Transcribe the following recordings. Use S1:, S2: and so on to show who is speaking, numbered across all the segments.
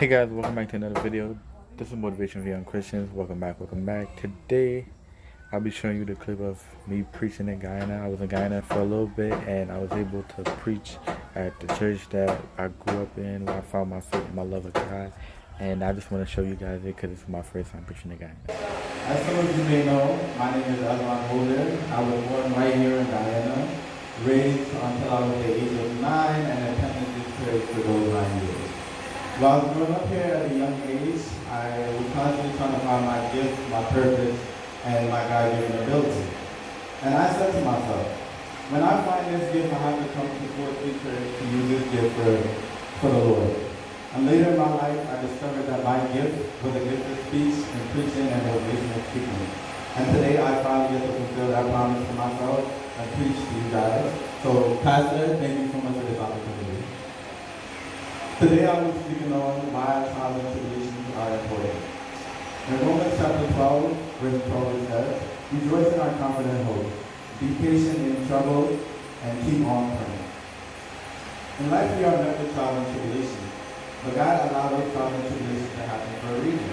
S1: Hey guys, welcome back to another video. This is Motivation for Young Christians. Welcome back, welcome back. Today, I'll be showing you the clip of me preaching in Guyana. I was in Guyana for a little bit and I was able to preach at the church that I grew up in, where I found my faith and my love of God. And I just want to show you guys it because it's my first time preaching in Guyana.
S2: As some of you may know, my name is Adwan Holder. I was born right here in Guyana, raised until I was the age of nine, and attended this church for those nine years. While growing up here at a young age, I was constantly trying to find my gift, my purpose, and my God-given ability. And I said to myself, when I find this gift, I have to come to Fort Church to use this gift for, for the Lord. And later in my life, I discovered that my gift was a gift of speech and preaching and motivational speaking. And today I finally get to fulfill that promise to myself and preach to you guys. So, Pastor, thank you so much. Today I will be speaking on why and tribulations are important. In Romans chapter 12, verse 12 it says, Rejoice in our confident hope. Be patient in trouble and keep on praying. In life we are met with trials and tribulations, but God allowed those trials and tribulations to happen for a reason.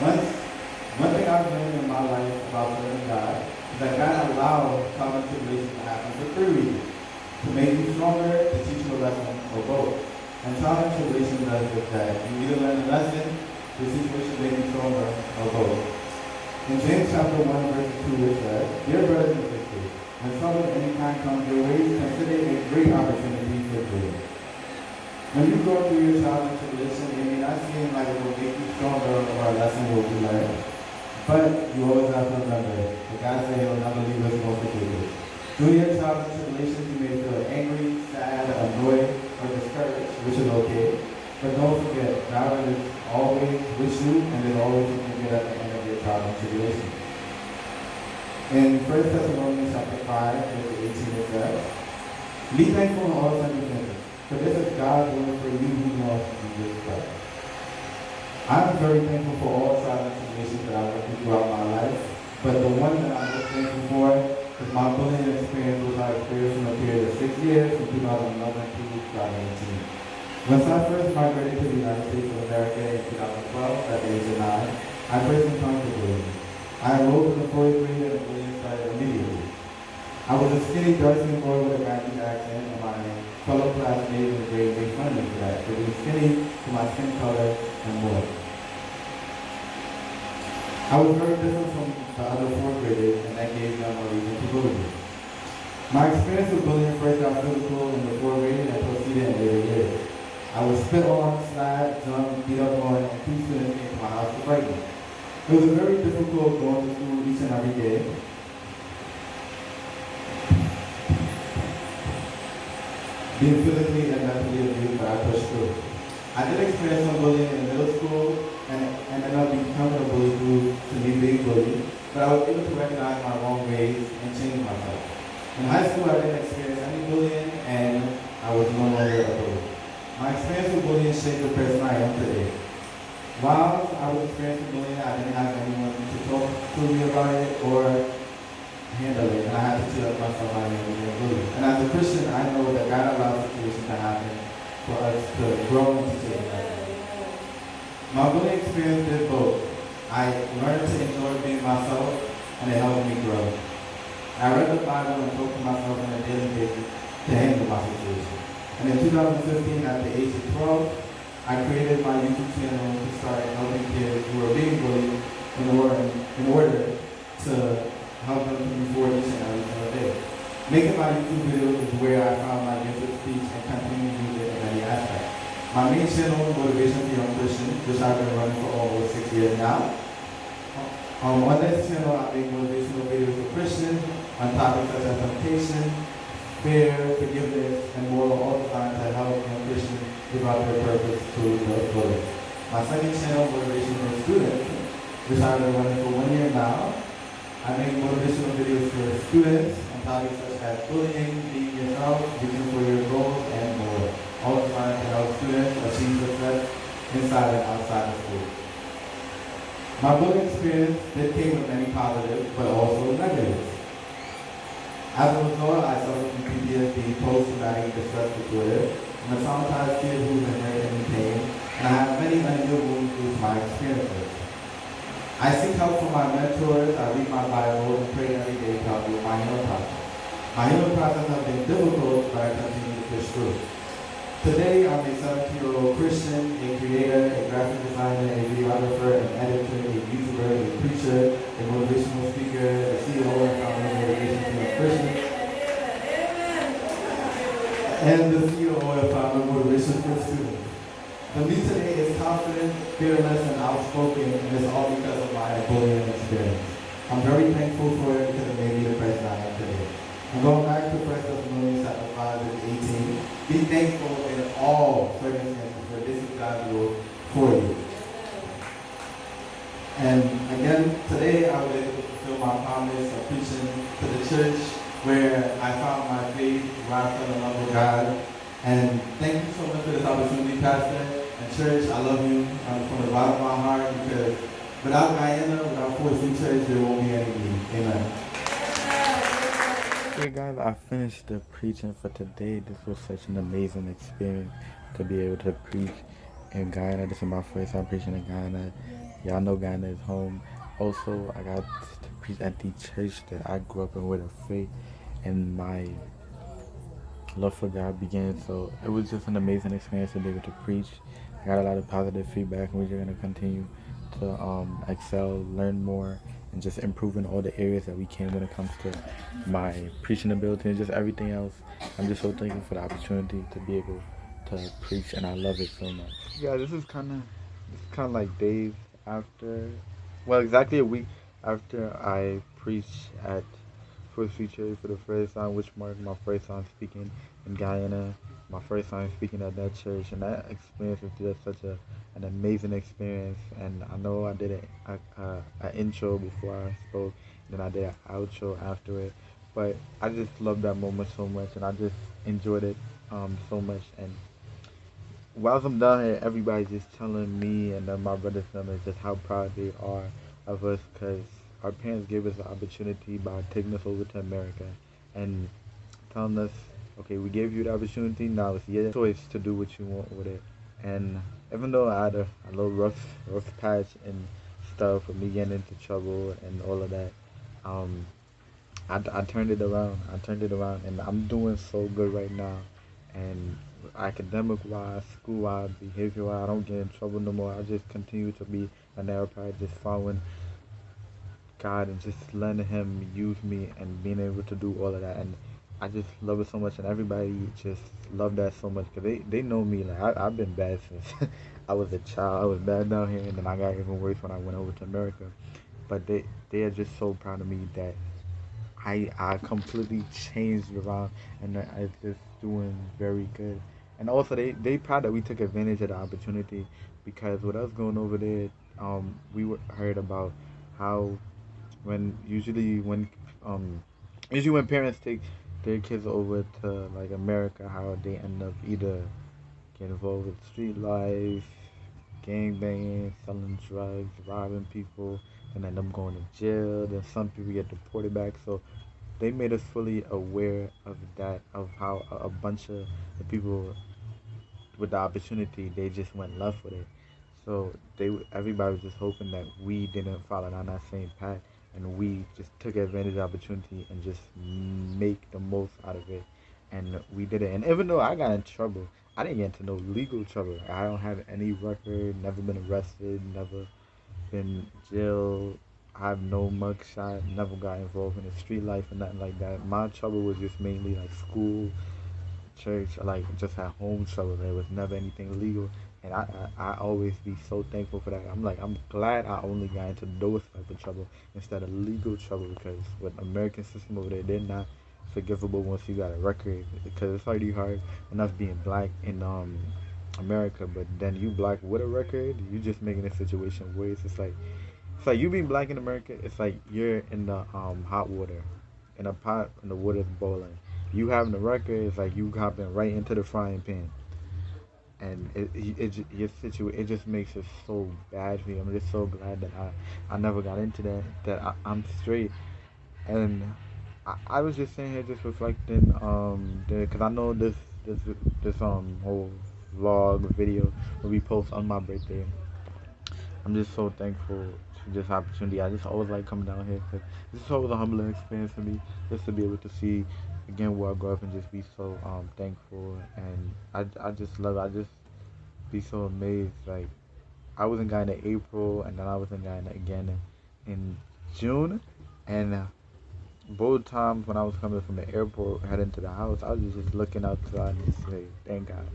S2: Once, one thing I've learned in my life about serving God is that God allowed trials and tribulations to happen for three reasons. To make you stronger, to teach you a lesson, or both. And and tribulation does just that. You either learn a lesson, the situation may be stronger, or both. In James chapter 1, verse 2, it says, Dear brothers and sisters, when trouble of any kind comes your way, consider it a great opportunity for joy. When you go through your and tribulation, it may not seem like it will make you stronger or a lesson will be learned. But you always have to remember that God said He'll never leave us nor forsake us. Through your trials and tribulations, you may feel angry, sad, annoyed, or discouraged, which is okay. But don't forget, God is you and is always good at the end of your trial and tribulation. In 1 Thessalonians chapter 5, verse 18 it says, Be thankful in all circumstances, for this is God's will for you who know Jesus Christ. I'm very thankful for all trials and tribulations that I've went throughout my life, but the one that I'm most thankful for is my bullying experience, which I experienced in a period of six years from 2011 to 2018. Once I first migrated to the United States of America in 2012 at the age of nine, I first encountered bullying. I enrolled in the fourth grade and the bullying started immediately. I was a skinny, dark-skinned boy with a Guyanese accent, and my fellow classmates in grade made fun of me for that, for being skinny, for my skin color, and more. I was very different from the other fourth graders, and that gave them a reason to bully me. My experience with bullying first got physical in the fourth grade and proceeded in later years. I was spit on, slapped, jumped, beat up on, and students came to my house to fight me. It was very difficult going to school each and every day. Being physically and mentally abused, but I pushed through. I did experience some bullying in middle school and ended up becoming a bully due to me being bullied, but I was able to recognize my wrong ways and change myself. In high school, I didn't experience any bullying, and I was no longer a bully. My shaped the person I am today. While I was experiencing bullying, I didn't have anyone to talk to me about it or handle it, and I had to up myself of being bullied. And as a Christian, I know that God allows situations to happen for us to grow into change. My bullying experience did both. I learned to enjoy being myself, and it helped me grow. I read the Bible and talked to myself on a daily basis to handle my situation. And in 2015, at the age of 12, I created my YouTube channel to start helping kids who are being bullied in order, in order to help them to move forward each and every single day. Making my YouTube videos is where I found my gift of speech and continue to use it in any aspect. My main channel, Motivation for Young Christians, which I've been running for almost six years now. Um, on this channel, I make motivational videos for Christians on topics such as temptation, fear, forgiveness, and more, all designed to help young Christians out their purpose to the fullest. My second channel, Motivation for Students, which I've been running for one year now. I make motivational videos for students on topics such as bullying, being yourself, reaching for your goals, and more. All designed to help students achieve success inside and outside of school. My bullying experience did came with many positives, but also negatives. As a result, I suffered from PTSD, post-traumatic stress disorder. I'm a traumatized kid who's inheriting pain,
S3: and I have many unusual through my experiences. I seek help from my mentors, I read my Bible, and pray every day to help with my healing process. My healing process has been difficult, but I continue to push through. Today, I'm a 17-year-old Christian, a creator, a graphic designer, a videographer, an editor, a YouTuber, a preacher, a motivational speaker, a CEO and founder of Motivation Christian, and the CEO and founder of Motivation for Students. The me today is confident, fearless, and outspoken, and it's all because of my bullying experience. I'm very thankful for it because it made me the person I am today. I'm going back to 1 Thessalonians chapter 5 and 18. Be thankful in all circumstances, for this is God's will for you. And again, today I to fulfill my promise of preaching to the church where I found my faith, where I fell in love with God. And thank you so much for this opportunity, Pastor church. I love you um, from the bottom of my heart because without Guyana, without Fort Sioux Church, there won't be any me. Amen.
S2: Okay guys, I finished the preaching for today. This was such an amazing experience to be able to preach in Guyana. This is my first time preaching in Guyana. Y'all know Guyana is home. Also, I got to preach at the church that I grew up in with a faith and my love for God began. So it was just an amazing experience to be able to preach. I got a lot of positive feedback and we're going to continue to um, excel, learn more, and just improve in all the areas that we can when it comes to my preaching ability and just everything else. I'm just so thankful for the opportunity to be able to preach, and I love it so much. Yeah, this is kind of kind of like days after, well, exactly a week after I preached at First Feature for the first time, which marked my first time speaking in Guyana, my first time speaking at that church, and that experience was just such a an amazing experience. And I know I did a, a, a intro before I spoke, then I did an outro after it. But I just loved that moment so much, and I just enjoyed it um, so much. And whilst I'm down here, everybody's just telling me and my brothers and just how proud they are of us because our parents gave us the opportunity by taking us over to America and telling us, okay, we gave you the opportunity, now it's your choice to do what you want with it. And even though I had a, a little rough, rough patch and stuff with me getting into trouble and all of that, um, I, I turned it around. I turned it around, and I'm doing so good right now. And academic wise, school wise, behavior wise, I don't get in trouble no more. I just continue to be a narrow path, just following God and just letting Him use me and being able to do all of that. And I just love it so much, and everybody just love that so much because they, they know me. Like I, I've been bad since I was a child. I was bad down here, and then I got even worse when I went over to America. But they they are just so proud of me that I I completely changed around, and I'm just doing very good. And also they they proud that we took advantage of the opportunity because with us going over there, um, we were, heard about how when usually when um usually when parents take their kids over to like America, how they end up either getting involved with street life, gang banging, selling drugs, robbing people, and end up going to jail. Then some people get deported back. So they made us fully aware of that, of how a bunch of the people with the opportunity, they just went left with it. So they, everybody was just hoping that we didn't follow down that same path and we just took advantage of the opportunity and just make the most out of it. And we did it. And even though i got in trouble i didn't get into no legal trouble. I don't have any record never been arrested never been jailed. I have no mugshot never got involved in the street life or nothing like that. My trouble was just mainly like school church like just at home trouble. There was never anything legal and I, I, I always be so thankful for that. I'm like I'm glad I only got into those type of trouble instead of legal trouble because with American system over there, they're not forgivable once you got a record because it's already hard enough being black in um America, but then you black with a record, you just making the situation worse. It's just like it's like you being black in America. It's like you're in the um hot water, in a pot and the water's boiling. You having a record, it's like you hopping right into the frying pan and it it, it your situation it just makes it so bad for me. I'm just so glad that I I never got into that that I, am straight, and I, I was just sitting here just reflecting um because I know this this this um whole vlog video will be post on my birthday. I'm just so thankful to this opportunity. I just always like coming down here because this is always a humbling experience for me, just to be able to see again where I grew up and just be so um, thankful. And I, I just love it. I just be so amazed. Like I was in Guyana in April, and then I was in Guyana again in, June, and. Both times when I was coming from the airport heading to the house, I was just looking outside and just say, "Thank God,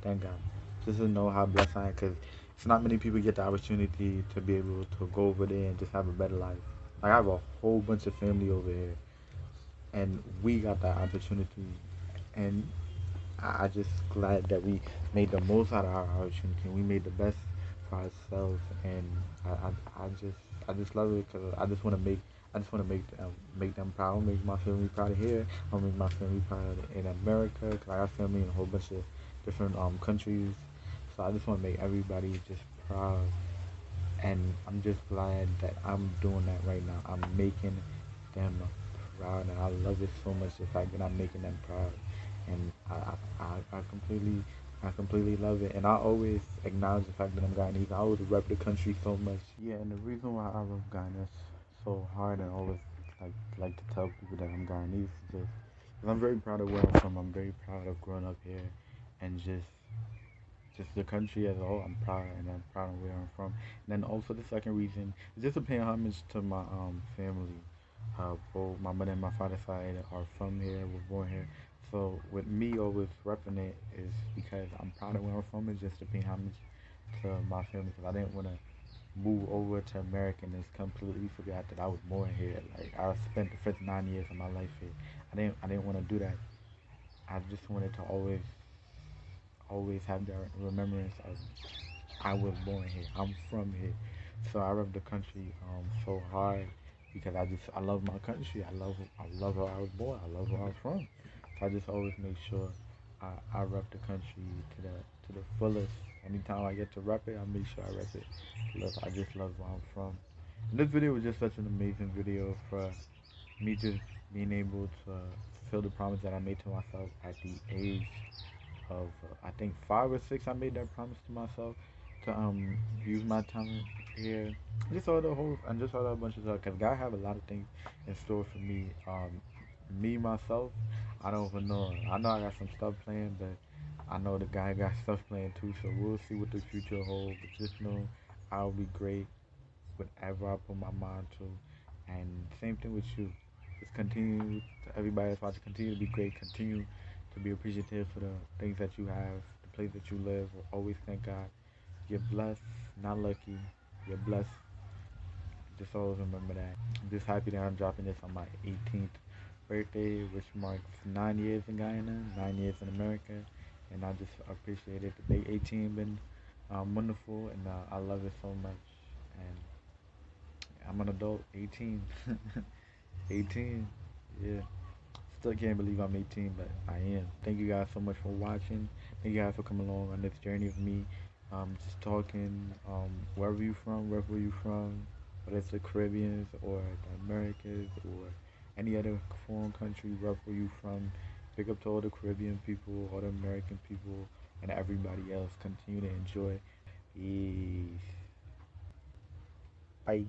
S2: thank God," just to know how blessed I am. Cause it's not many people get the opportunity to be able to go over there and just have a better life. Like I have a whole bunch of family over here, and we got that opportunity, and I just glad that we made the most out of our opportunity. We made the best for ourselves, and I, I, I just, I just love it because I just want to make I just want to make them make them proud. Make my family proud here. I'll make my family proud in America because I got family in a whole bunch of different um, countries. So I just want to make everybody just proud. And I'm just glad that I'm doing that right now. I'm making them proud, and I love it so much. The fact that I'm making them proud, and I I, I completely I completely love it, and I always acknowledge the fact that I'm Guyanese. I always rep the country so much. Yeah, and the reason why I love Guyana so hard and always like like to tell people that I'm Guyanese just because I'm very proud of where I'm from. I'm very proud of growing up here and just just the country as a whole. I'm proud and I'm proud of where I'm from. And then also the second reason is just to pay homage to my um family. Uh, both my mother and my father side are from here, we were born here. So with me always repping it is because I'm proud of where I'm from. and just to pay homage to my family because I didn't want to move over to America and just completely forgot that I was born here. Like I spent the first nine years of my life here. I didn't I didn't want to do that. I just wanted to always always have that remembrance of I was born here. I'm from here. So I love the country um so hard because I just I love my country. I love I love where I was born. I love where I'm from. So I just always make sure I, I rep the country to the to the fullest anytime I get to rap it, I make sure I rap it. Love, I just love where I'm from. And this video was just such an amazing video for me just being able to fulfill the promise that I made to myself at the age of uh, I think five or six. I made that promise to myself to um use my time here. Just saw the whole, I just saw a bunch of stuff because God have a lot of things in store for me. Um, me myself, I don't even know. I know I got some stuff planned, but I know the guy got stuff planned too, so we'll see what the future holds. But just know I'll be great whatever I put my mind to. And same thing with you. Just continue to everybody that's watching, continue to be great, continue to be appreciative for the things that you have, the place that you live. Always thank God. You're blessed, not lucky. You're blessed. Just always remember that. I'm just happy that I'm dropping this on my 18th birthday, which marks nine years in Guyana, nine years in America and I just appreciate it. The day 18 been um, wonderful, and uh, I love it so much. And I'm an adult, 18, 18, yeah. Still can't believe I'm 18, but I am. Thank you guys so much for watching. Thank you guys for coming along on this journey with me. Um, just talking, um, wherever you from, wherever you from, whether it's the Caribbeans or the Americas or any other foreign country, wherever you from. Big up to all the Caribbean people, all the American people, and everybody else. Continue to enjoy. Peace. Bye.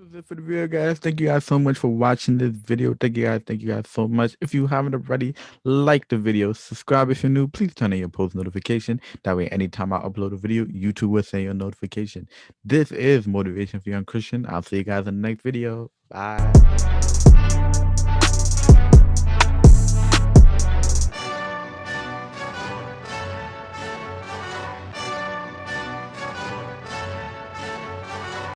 S2: Was it for the video, guys. Thank you guys so much for watching this video. Thank you guys. Thank you guys so much. If you haven't already, like the video, subscribe if you're new. Please turn on your post notification. That way, anytime I upload a video, YouTube will send you a notification. This is Motivation for Young Christian. I'll see you guys in the next video. Bye.